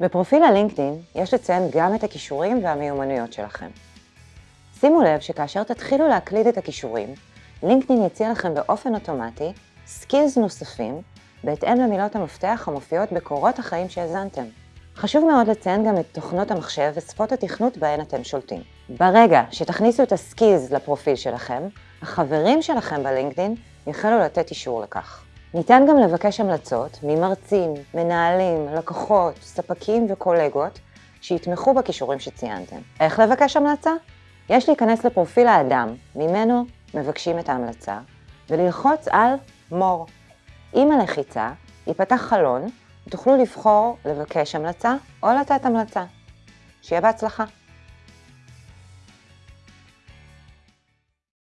בפרופיל הלינקדאין יש לציין גם את הכישורים והמיומנויות שלכם. שימו לב שכאשר תתחילו להקליד את הכישורים, לינקדאין יציע לכם באופן אוטומטי skills נוספים בהתאם למילות המפתח המופיעות בקורות החיים שהזנתם. חשוב מאוד לציין גם את תוכנות המחשב ושפות התכנות בהן אתם שולטים. ברגע שתכניסו את ה skills לפרופיל שלכם, החברים שלכם בלינקדאין יחלו לתת אישור לכך. ניתן גם לבקש המלצות ממרצים, מנהלים, לקוחות, ספקים וקולגות שיתמכו בכישורים שציינתם. איך לבקש המלצה? יש להיכנס לפרופיל האדם, ממנו מבקשים את ההמלצה, וללחוץ על more. עם הלחיצה ייפתח חלון ותוכלו לבחור לבקש המלצה או לתת המלצה. שיהיה בהצלחה.